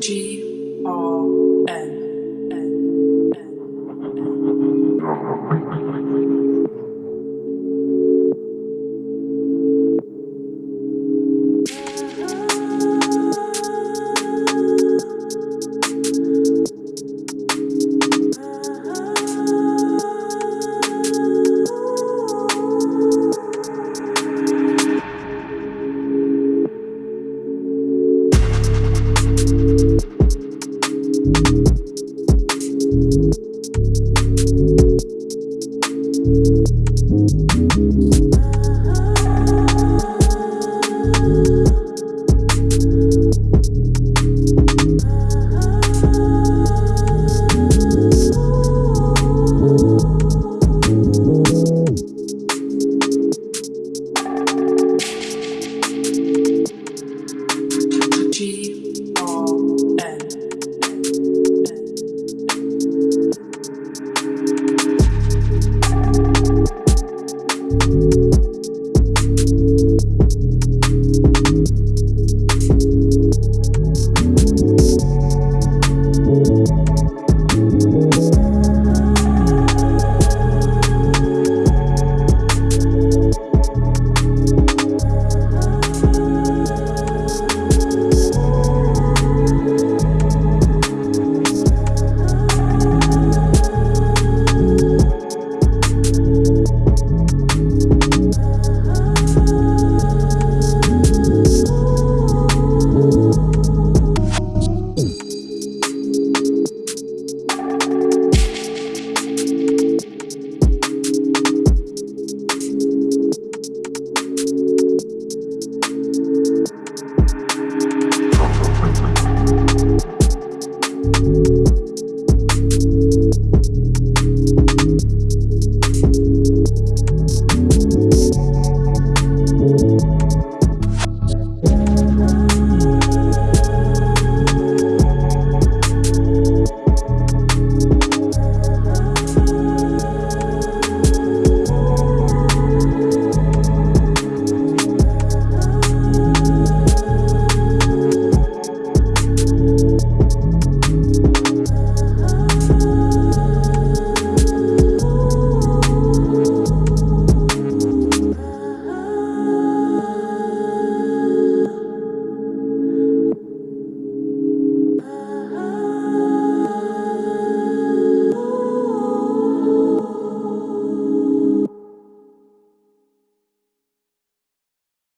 G R N. Thank you.